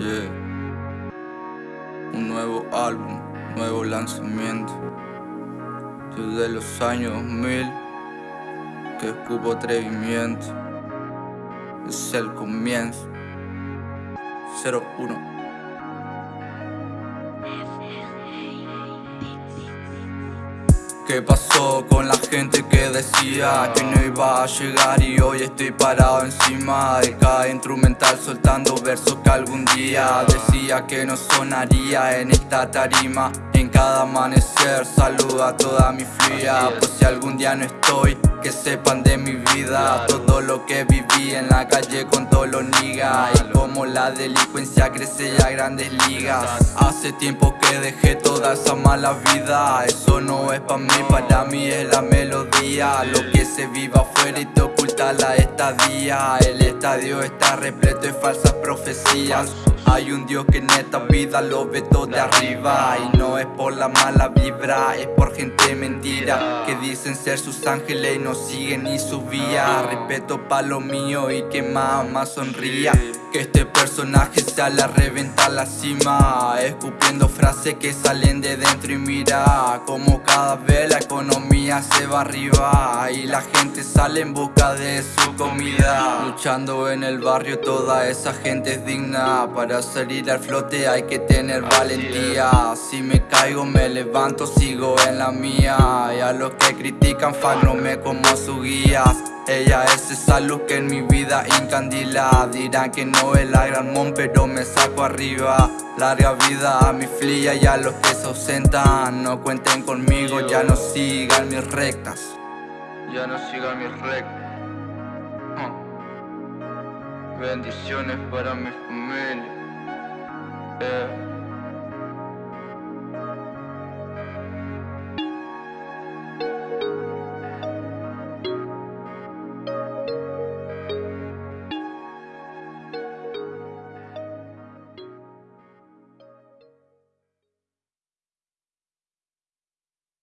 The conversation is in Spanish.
Yeah. Un nuevo álbum, nuevo lanzamiento. Desde los años 2000 que escupo atrevimiento. Es el comienzo. 01 ¿Qué pasó con la gente que decía que no iba a llegar y hoy estoy parado encima de cada instrumental soltando versos que algún día decía que no sonaría en esta tarima. En cada amanecer saluda a toda mi fría Pues si algún día no estoy, que sepan de mi vida. Todo lo que viví en la calle con todos los niggas Y como la delincuencia crece a grandes ligas. Hace tiempo que dejé esa mala vida. Eso no es pa' mí, para mí es la melodía. Lo que se vive afuera y te oculta la estadía. El estadio está repleto de falsas profecías. Hay un Dios que en esta vida lo ve todo de arriba. Y no es por la mala vibra, es por gente mentira Que dicen ser sus ángeles y no siguen ni su vía. Respeto pa' lo mío y que mamá sonría que este personaje sale a reventar la cima Escupiendo frases que salen de dentro y mira Como cada vez la economía se va arriba Y la gente sale en busca de su comida. Luchando en el barrio toda esa gente es digna. Para salir al flote hay que tener valentía. Si me caigo me levanto, sigo en la mía. Y a los que critican no me como su guía. Ella es esa luz que en mi vida incandila Dirán que no es la gran mon pero me saco arriba. Larga vida a mi flia y a los que se ausentan. No cuenten conmigo, ya no sigan mis rectas. Ya no sigan mis rectas Bendiciones para mi familia. Eh.